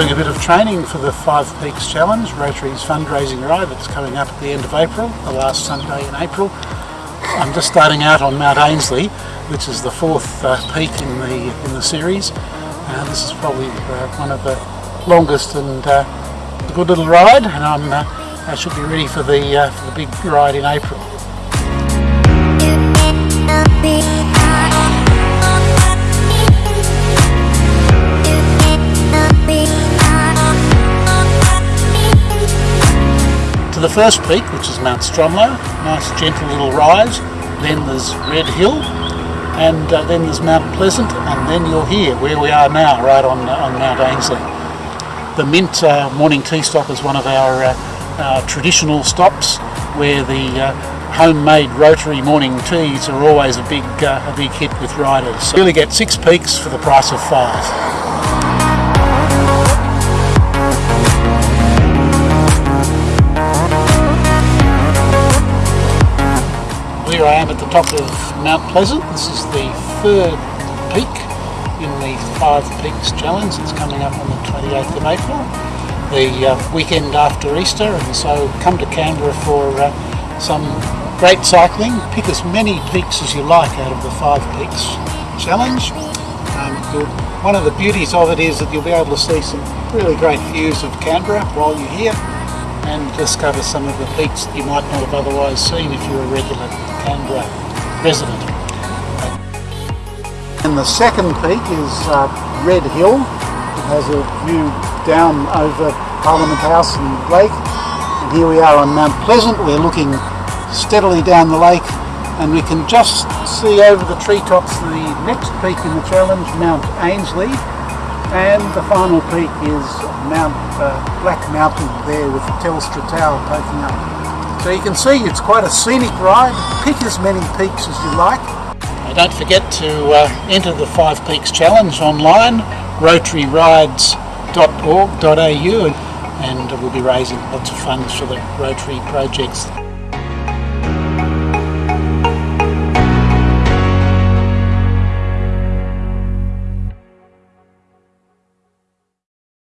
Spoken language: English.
doing a bit of training for the Five Peaks Challenge, Rotary's fundraising ride that's coming up at the end of April, the last Sunday in April. I'm just starting out on Mount Ainslie, which is the fourth uh, peak in the in the series. Uh, this is probably uh, one of the longest and uh, a good little ride, and I'm uh, I should be ready for the uh, for the big ride in April. The first peak, which is Mount Stromlo, nice gentle little rise. Then there's Red Hill, and uh, then there's Mount Pleasant, and then you're here, where we are now, right on uh, on Mount Ainslie. The Mint uh, morning tea stop is one of our uh, uh, traditional stops, where the uh, homemade rotary morning teas are always a big a big hit with riders. So you really get six peaks for the price of five. Here I am at the top of Mount Pleasant. This is the third peak in the Five Peaks Challenge. It's coming up on the 28th of April, the uh, weekend after Easter, and so come to Canberra for uh, some great cycling. Pick as many peaks as you like out of the Five Peaks Challenge. Um, one of the beauties of it is that you'll be able to see some really great views of Canberra while you're here and discover some of the peaks that you might not have otherwise seen if you're a regular Canberra resident. And the second peak is uh, Red Hill. It has a view down over Parliament House and Lake. And here we are on Mount Pleasant. We're looking steadily down the lake and we can just see over the treetops the next peak in the challenge, Mount Ainslie. And the final peak is Mount uh, Black Mountain there with the Telstra Tower poking up. So you can see it's quite a scenic ride. Pick as many peaks as you like. And don't forget to uh, enter the Five Peaks Challenge online, rotaryrides.org.au and we'll be raising lots of funds for the Rotary projects.